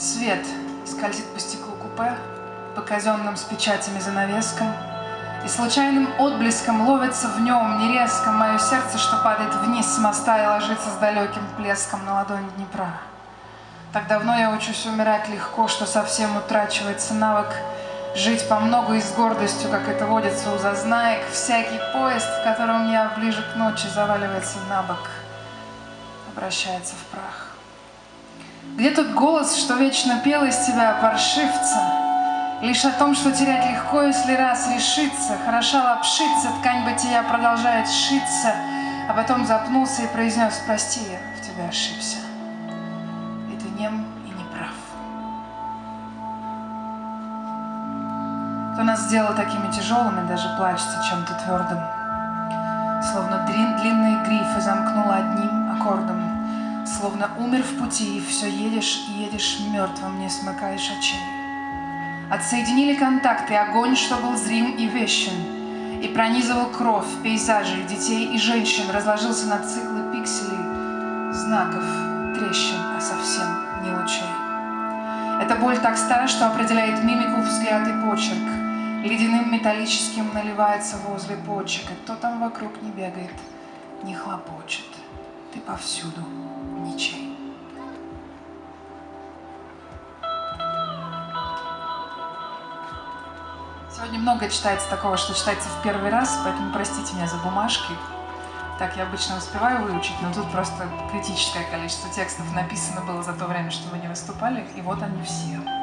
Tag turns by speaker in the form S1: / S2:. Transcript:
S1: Свет скользит по стеклу купе, по казенным с печатями занавескам, и случайным отблеском ловится в нем нерезко мое сердце, что падает вниз с моста и ложится с далеким плеском на ладонь Днепра. Так давно я учусь умирать легко, что совсем утрачивается навык жить по много и с гордостью, как это водится у зазнаек. Всякий поезд, в котором я ближе к ночи заваливается на бок, обращается в прах. Где тот голос, что вечно пел из тебя паршивца? Лишь о том, что терять легко, если раз решиться, Хороша лапшиться, ткань бытия продолжает шиться, А потом запнулся и произнес, прости, я в тебя ошибся. И ты нем и не прав. Кто нас сделал такими тяжелыми, даже плачется чем-то твердым. Словно длинные грифы замкнула одним аккордом. Словно умер в пути, и все едешь и едешь мертвым, не смыкаешь очей. Отсоединили контакты, огонь, что был зрим и вещен, и пронизывал кровь, пейзажей, детей и женщин, разложился на циклы пикселей, знаков, трещин, а совсем не лучей. Эта боль так стара, что определяет мимику, взгляд и почерк. Ледяным металлическим наливается возле почек, и кто там вокруг не бегает, не хлопочет. Ты повсюду ничей. Сегодня много читается такого, что читается в первый раз, поэтому простите меня за бумажки. Так я обычно успеваю выучить, но тут просто критическое количество текстов написано было за то время, что вы не выступали, и вот они все.